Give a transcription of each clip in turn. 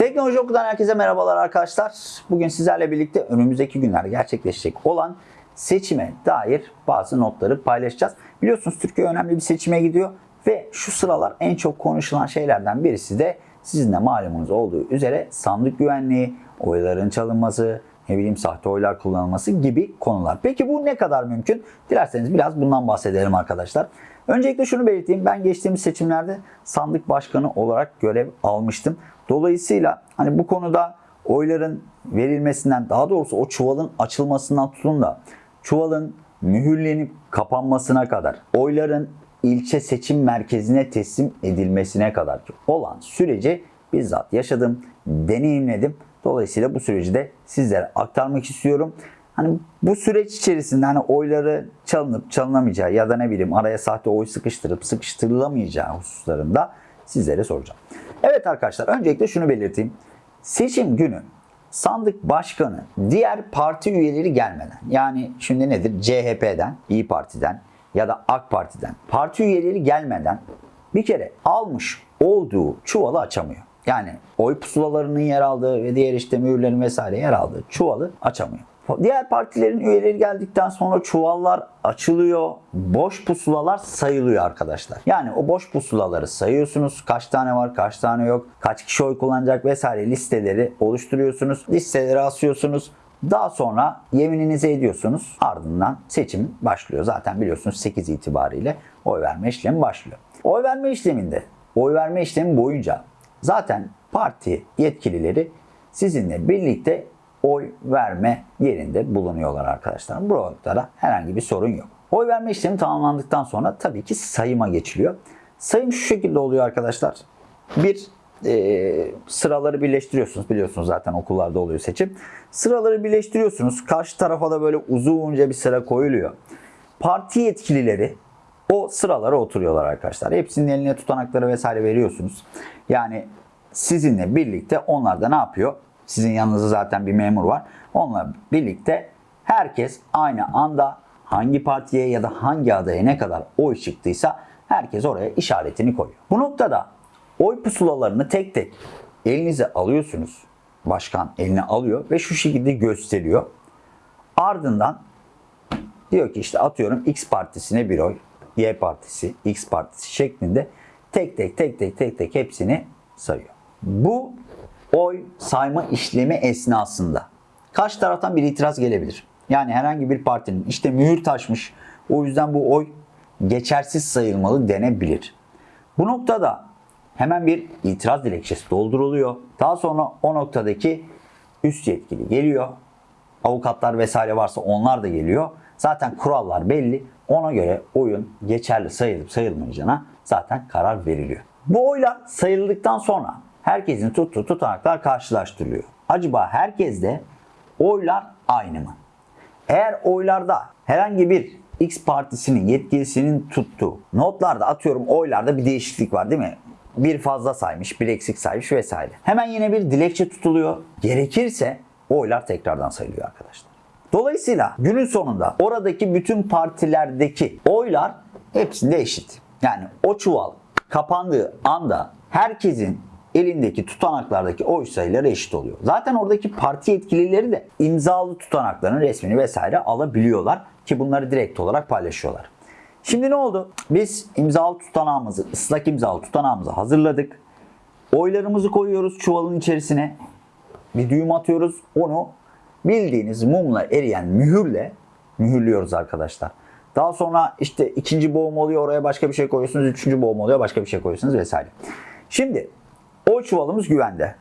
Teknoloji Oku'dan herkese merhabalar arkadaşlar. Bugün sizlerle birlikte önümüzdeki günler gerçekleşecek olan seçime dair bazı notları paylaşacağız. Biliyorsunuz Türkiye önemli bir seçime gidiyor ve şu sıralar en çok konuşulan şeylerden birisi de sizin de malumunuz olduğu üzere sandık güvenliği, oyların çalınması, ne bileyim sahte oylar kullanılması gibi konular. Peki bu ne kadar mümkün? Dilerseniz biraz bundan bahsedelim arkadaşlar. Öncelikle şunu belirteyim. Ben geçtiğimiz seçimlerde sandık başkanı olarak görev almıştım. Dolayısıyla hani bu konuda oyların verilmesinden daha doğrusu o çuvalın açılmasından tutun da çuvalın mühürlenip kapanmasına kadar oyların ilçe seçim merkezine teslim edilmesine kadar olan süreci bizzat yaşadım, deneyimledim. Dolayısıyla bu süreci de sizlere aktarmak istiyorum. Hani bu süreç içerisinde hani oyları çalınıp çalınamayacağı ya da ne bileyim araya sahte oy sıkıştırıp sıkıştırılamayacağı hususlarında sizlere soracağım. Evet arkadaşlar öncelikle şunu belirteyim. Seçim günü sandık başkanı diğer parti üyeleri gelmeden yani şimdi nedir CHP'den, İyi Parti'den ya da AK Parti'den parti üyeleri gelmeden bir kere almış olduğu çuvalı açamıyor. Yani oy pusulalarının yer aldığı ve diğer işte mühürlerin vesaire yer aldığı çuvalı açamıyor. Diğer partilerin üyeleri geldikten sonra çuvallar açılıyor. Boş pusulalar sayılıyor arkadaşlar. Yani o boş pusulaları sayıyorsunuz. Kaç tane var, kaç tane yok, kaç kişi oy kullanacak vesaire listeleri oluşturuyorsunuz. Listeleri asıyorsunuz. Daha sonra yemininizi ediyorsunuz. Ardından seçim başlıyor. Zaten biliyorsunuz 8 itibariyle oy verme işlemi başlıyor. Oy verme işleminde, oy verme işlemi boyunca zaten parti yetkilileri sizinle birlikte oy verme yerinde bulunuyorlar arkadaşlar. Bu noktada herhangi bir sorun yok. Oy verme işlemi tamamlandıktan sonra tabii ki sayıma geçiliyor. Sayım şu şekilde oluyor arkadaşlar. Bir e, sıraları birleştiriyorsunuz. Biliyorsunuz zaten okullarda oluyor seçim. Sıraları birleştiriyorsunuz. Karşı tarafa da böyle uzunca bir sıra koyuluyor. Parti yetkilileri o sıralara oturuyorlar arkadaşlar. Hepsinin eline tutanakları vesaire veriyorsunuz. Yani sizinle birlikte onlar da ne yapıyor? Sizin yanınızda zaten bir memur var. Onunla birlikte herkes aynı anda hangi partiye ya da hangi adaya ne kadar oy çıktıysa herkes oraya işaretini koyuyor. Bu noktada oy pusulalarını tek tek elinize alıyorsunuz. Başkan eline alıyor ve şu şekilde gösteriyor. Ardından diyor ki işte atıyorum X partisine bir oy, Y partisi, X partisi şeklinde tek tek tek tek tek tek hepsini sayıyor. Bu oy sayma işlemi esnasında kaç taraftan bir itiraz gelebilir? Yani herhangi bir partinin işte mühür taşmış o yüzden bu oy geçersiz sayılmalı denebilir. Bu noktada hemen bir itiraz dilekçesi dolduruluyor. Daha sonra o noktadaki üst yetkili geliyor. Avukatlar vesaire varsa onlar da geliyor. Zaten kurallar belli. Ona göre oyun geçerli sayılıp sayılmayacağına zaten karar veriliyor. Bu oylar sayıldıktan sonra herkesin tuttuğu tutanaklar karşılaştırılıyor. Acaba herkeste oylar aynı mı? Eğer oylarda herhangi bir X partisinin yetkilisinin tuttuğu notlarda atıyorum oylarda bir değişiklik var değil mi? Bir fazla saymış, bir eksik saymış vesaire. Hemen yine bir dilekçe tutuluyor. Gerekirse oylar tekrardan sayılıyor arkadaşlar. Dolayısıyla günün sonunda oradaki bütün partilerdeki oylar hepsinde eşit. Yani o çuval kapandığı anda herkesin elindeki tutanaklardaki oy sayıları eşit oluyor. Zaten oradaki parti yetkilileri de imzalı tutanakların resmini vesaire alabiliyorlar ki bunları direkt olarak paylaşıyorlar. Şimdi ne oldu? Biz imzalı tutanağımızı, ıslak imzalı tutanağımızı hazırladık. Oylarımızı koyuyoruz çuvalın içerisine. Bir düğüm atıyoruz. Onu bildiğiniz mumla eriyen mühürle mühürlüyoruz arkadaşlar. Daha sonra işte ikinci boğum oluyor oraya başka bir şey koyuyorsunuz. Üçüncü boğum oluyor başka bir şey koyuyorsunuz vesaire. Şimdi oy çuvalımız güvende.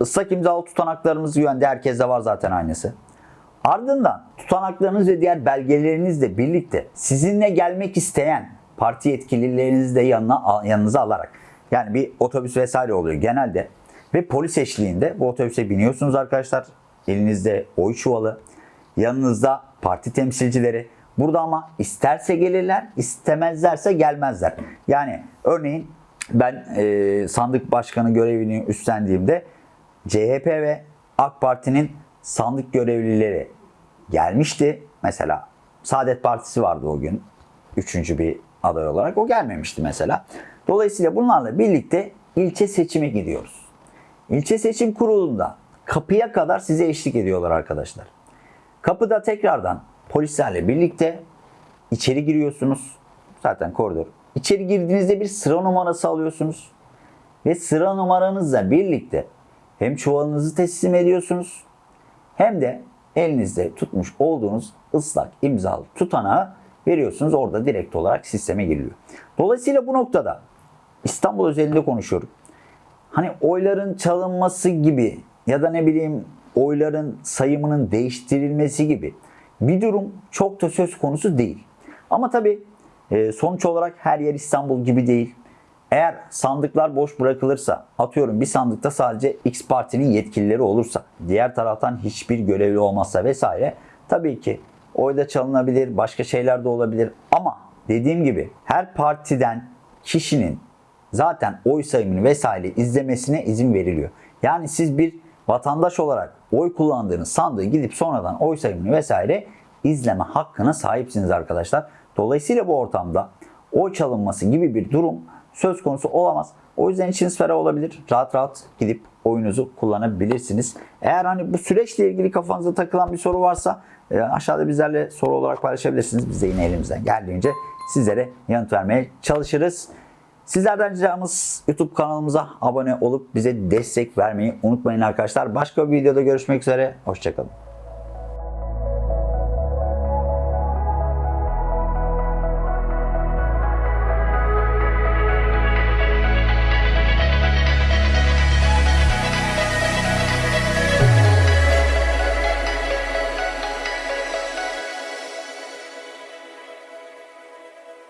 Islak imzalı tutanaklarımız güvende. Herkeste var zaten aynısı. Ardından tutanaklarınız ve diğer belgelerinizle birlikte sizinle gelmek isteyen parti yetkililerinizi de yanına, yanınıza alarak yani bir otobüs vesaire oluyor genelde ve polis eşliğinde bu otobüse biniyorsunuz arkadaşlar. Elinizde oy çuvalı, yanınızda parti temsilcileri. Burada ama isterse gelirler, istemezlerse gelmezler. Yani örneğin ben e, sandık başkanı görevini üstlendiğimde CHP ve AK Parti'nin sandık görevlileri gelmişti. Mesela Saadet Partisi vardı o gün. Üçüncü bir aday olarak. O gelmemişti mesela. Dolayısıyla bunlarla birlikte ilçe seçime gidiyoruz. İlçe seçim kurulunda kapıya kadar size eşlik ediyorlar arkadaşlar. Kapıda tekrardan polislerle birlikte içeri giriyorsunuz. Zaten koridor. İçeri girdiğinizde bir sıra numarası alıyorsunuz. Ve sıra numaranızla birlikte hem çuvalınızı teslim ediyorsunuz hem de elinizde tutmuş olduğunuz ıslak imzalı tutanağı veriyorsunuz. Orada direkt olarak sisteme giriliyor. Dolayısıyla bu noktada İstanbul özelinde konuşuyorum. Hani oyların çalınması gibi ya da ne bileyim oyların sayımının değiştirilmesi gibi bir durum çok da söz konusu değil. Ama tabii e, sonuç olarak her yer İstanbul gibi değil. Eğer sandıklar boş bırakılırsa, atıyorum bir sandıkta sadece X partinin yetkilileri olursa, diğer taraftan hiçbir görevli olmazsa vesaire tabii ki oyda çalınabilir, başka şeyler de olabilir. Ama dediğim gibi her partiden kişinin zaten oy sayımını vesaire izlemesine izin veriliyor. Yani siz bir vatandaş olarak oy kullandığınız sandığı gidip sonradan oy sayımını vesaire izleme hakkına sahipsiniz arkadaşlar. Dolayısıyla bu ortamda oy çalınması gibi bir durum söz konusu olamaz. O yüzden içiniz ferah olabilir. Rahat rahat gidip oyunuzu kullanabilirsiniz. Eğer hani bu süreçle ilgili kafanıza takılan bir soru varsa e, aşağıda bizlerle soru olarak paylaşabilirsiniz. Biz de yine elimizden geldiğince sizlere yanıt vermeye çalışırız. Sizlerden ricamız YouTube kanalımıza abone olup bize destek vermeyi unutmayın arkadaşlar. Başka bir videoda görüşmek üzere. Hoşçakalın.